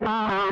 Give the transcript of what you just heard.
Ah.